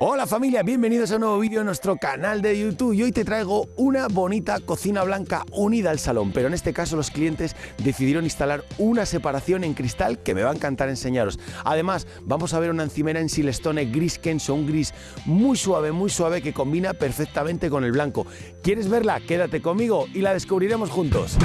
Hola familia, bienvenidos a un nuevo vídeo en nuestro canal de YouTube y hoy te traigo una bonita cocina blanca unida al salón, pero en este caso los clientes decidieron instalar una separación en cristal que me va a encantar enseñaros. Además, vamos a ver una encimera en Silestone gris Kenso, un gris muy suave, muy suave que combina perfectamente con el blanco. ¿Quieres verla? Quédate conmigo y la descubriremos juntos.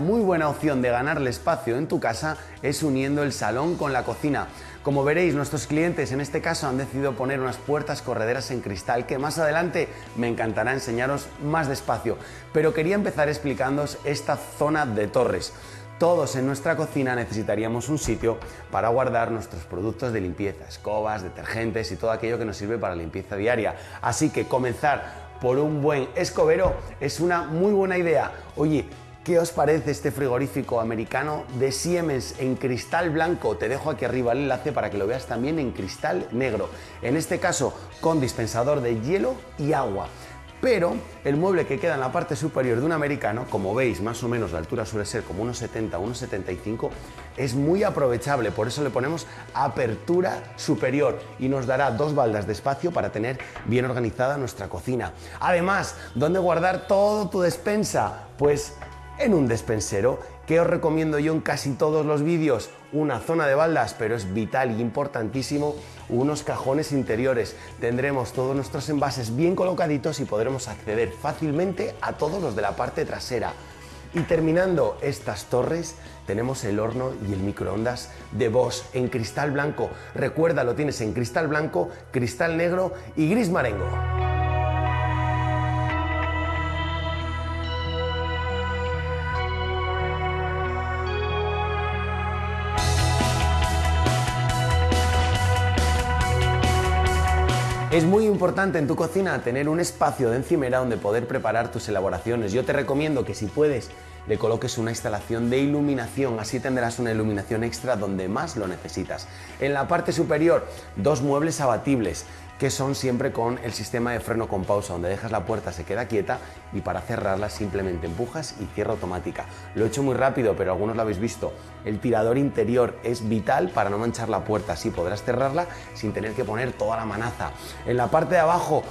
Muy buena opción de ganarle espacio en tu casa es uniendo el salón con la cocina. Como veréis, nuestros clientes en este caso han decidido poner unas puertas correderas en cristal que más adelante me encantará enseñaros más despacio. Pero quería empezar explicándoos esta zona de torres. Todos en nuestra cocina necesitaríamos un sitio para guardar nuestros productos de limpieza, escobas, detergentes y todo aquello que nos sirve para limpieza diaria. Así que comenzar por un buen escobero es una muy buena idea. Oye, ¿Qué os parece este frigorífico americano de Siemens en cristal blanco? Te dejo aquí arriba el enlace para que lo veas también en cristal negro. En este caso con dispensador de hielo y agua. Pero el mueble que queda en la parte superior de un americano, como veis, más o menos la altura suele ser como unos 70, unos 75, es muy aprovechable, por eso le ponemos apertura superior y nos dará dos baldas de espacio para tener bien organizada nuestra cocina. Además, ¿dónde guardar todo tu despensa? Pues en un despensero que os recomiendo yo en casi todos los vídeos, una zona de baldas, pero es vital y importantísimo, unos cajones interiores. Tendremos todos nuestros envases bien colocaditos y podremos acceder fácilmente a todos los de la parte trasera. Y terminando estas torres, tenemos el horno y el microondas de Bosch en cristal blanco. Recuerda, lo tienes en cristal blanco, cristal negro y gris marengo. Es muy importante en tu cocina tener un espacio de encimera donde poder preparar tus elaboraciones. Yo te recomiendo que si puedes le coloques una instalación de iluminación, así tendrás una iluminación extra donde más lo necesitas. En la parte superior, dos muebles abatibles que son siempre con el sistema de freno con pausa, donde dejas la puerta, se queda quieta y para cerrarla simplemente empujas y cierra automática. Lo he hecho muy rápido, pero algunos lo habéis visto. El tirador interior es vital para no manchar la puerta, así podrás cerrarla sin tener que poner toda la manaza. En la parte de abajo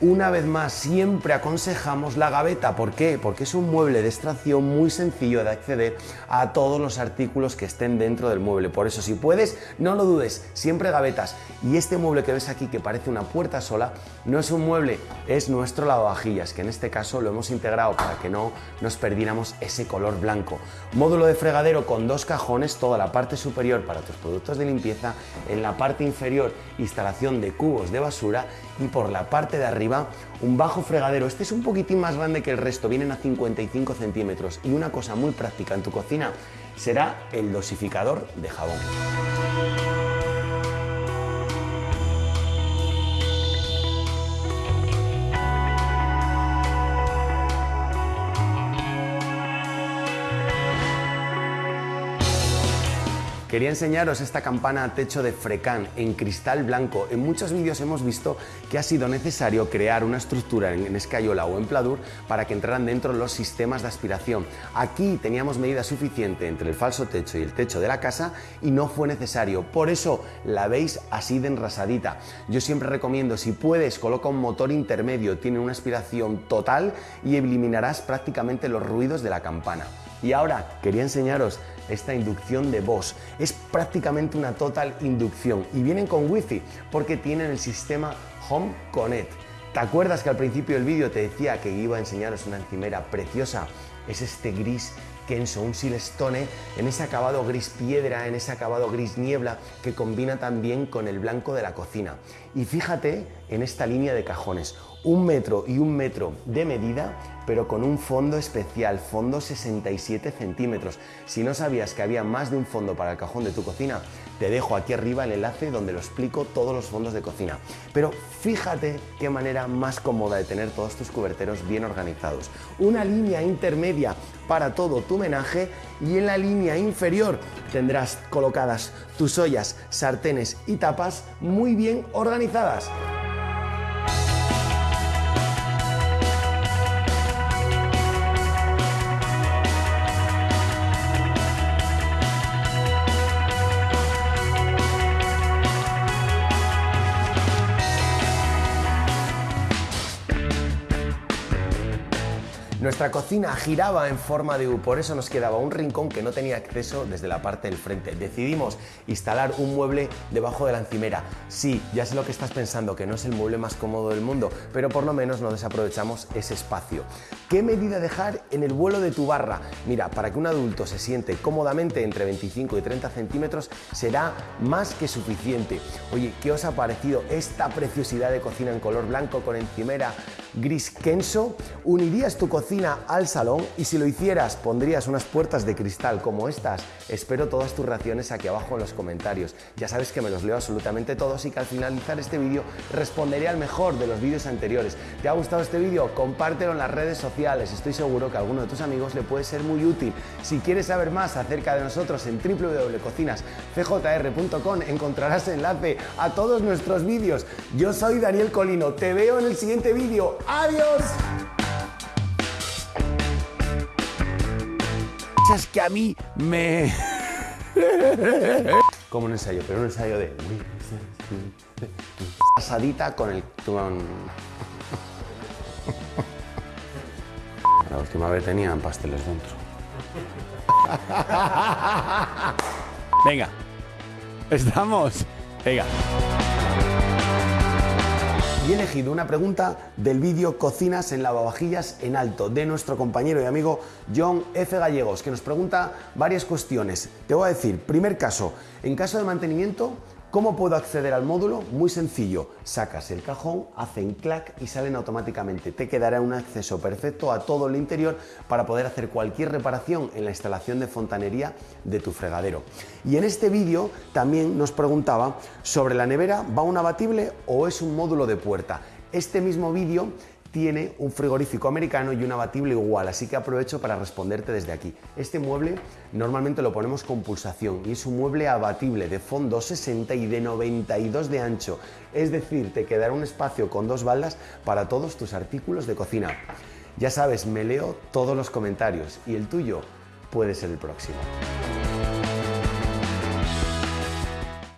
una vez más, siempre aconsejamos la gaveta. ¿Por qué? Porque es un mueble de extracción muy sencillo de acceder a todos los artículos que estén dentro del mueble. Por eso, si puedes, no lo dudes, siempre gavetas. Y este mueble que ves aquí, que parece una puerta sola, no es un mueble, es nuestro lavavajillas, que en este caso lo hemos integrado para que no nos perdiéramos ese color blanco. Módulo de fregadero con dos cajones, toda la parte superior para tus productos de limpieza, en la parte inferior instalación de cubos de basura y por la parte de arriba un bajo fregadero. Este es un poquitín más grande que el resto, vienen a 55 centímetros. Y una cosa muy práctica en tu cocina será el dosificador de jabón. Quería enseñaros esta campana a techo de Frecan en cristal blanco. En muchos vídeos hemos visto que ha sido necesario crear una estructura en escayola o en pladur para que entraran dentro los sistemas de aspiración. Aquí teníamos medida suficiente entre el falso techo y el techo de la casa y no fue necesario. Por eso la veis así de enrasadita. Yo siempre recomiendo, si puedes, coloca un motor intermedio, tiene una aspiración total y eliminarás prácticamente los ruidos de la campana. Y ahora quería enseñaros esta inducción de voz. Es prácticamente una total inducción y vienen con wifi porque tienen el sistema Home Connect. ¿Te acuerdas que al principio del vídeo te decía que iba a enseñaros una encimera preciosa? Es este gris Kenso, un silestone en ese acabado gris piedra, en ese acabado gris niebla que combina también con el blanco de la cocina. Y fíjate en esta línea de cajones, un metro y un metro de medida, pero con un fondo especial, fondo 67 centímetros. Si no sabías que había más de un fondo para el cajón de tu cocina, te dejo aquí arriba el enlace donde lo explico todos los fondos de cocina. Pero fíjate qué manera más cómoda de tener todos tus cuberteros bien organizados. Una línea intermedia para todo tu menaje y en la línea inferior tendrás colocadas tus ollas, sartenes y tapas muy bien organizadas. Nuestra cocina giraba en forma de U, por eso nos quedaba un rincón que no tenía acceso desde la parte del frente. Decidimos instalar un mueble debajo de la encimera. Sí, ya sé lo que estás pensando, que no es el mueble más cómodo del mundo, pero por lo menos no desaprovechamos ese espacio. ¿Qué medida dejar en el vuelo de tu barra? Mira, para que un adulto se siente cómodamente entre 25 y 30 centímetros será más que suficiente. Oye, ¿qué os ha parecido esta preciosidad de cocina en color blanco con encimera gris Kenso? ¿Unirías tu cocina al salón y si lo hicieras pondrías unas puertas de cristal como estas. Espero todas tus reacciones aquí abajo en los comentarios. Ya sabes que me los leo absolutamente todos y que al finalizar este vídeo responderé al mejor de los vídeos anteriores. ¿Te ha gustado este vídeo? Compártelo en las redes sociales. Estoy seguro que a alguno de tus amigos le puede ser muy útil. Si quieres saber más acerca de nosotros en www.cocinascjr.com encontrarás enlace a todos nuestros vídeos. Yo soy Daniel Colino. Te veo en el siguiente vídeo. ¡Adiós! es que a mí me... Como un ensayo, pero un ensayo de... Pasadita con el... La última vez tenían pasteles dentro. Venga. Estamos. Venga y he elegido una pregunta del vídeo Cocinas en lavavajillas en alto de nuestro compañero y amigo John F. Gallegos, que nos pregunta varias cuestiones. Te voy a decir, primer caso, en caso de mantenimiento, ¿Cómo puedo acceder al módulo? Muy sencillo, sacas el cajón, hacen clac y salen automáticamente. Te quedará un acceso perfecto a todo el interior para poder hacer cualquier reparación en la instalación de fontanería de tu fregadero. Y en este vídeo también nos preguntaba sobre la nevera, ¿va un abatible o es un módulo de puerta? Este mismo vídeo tiene un frigorífico americano y un abatible igual, así que aprovecho para responderte desde aquí. Este mueble normalmente lo ponemos con pulsación y es un mueble abatible de fondo 60 y de 92 de ancho, es decir, te quedará un espacio con dos baldas para todos tus artículos de cocina. Ya sabes, me leo todos los comentarios y el tuyo puede ser el próximo.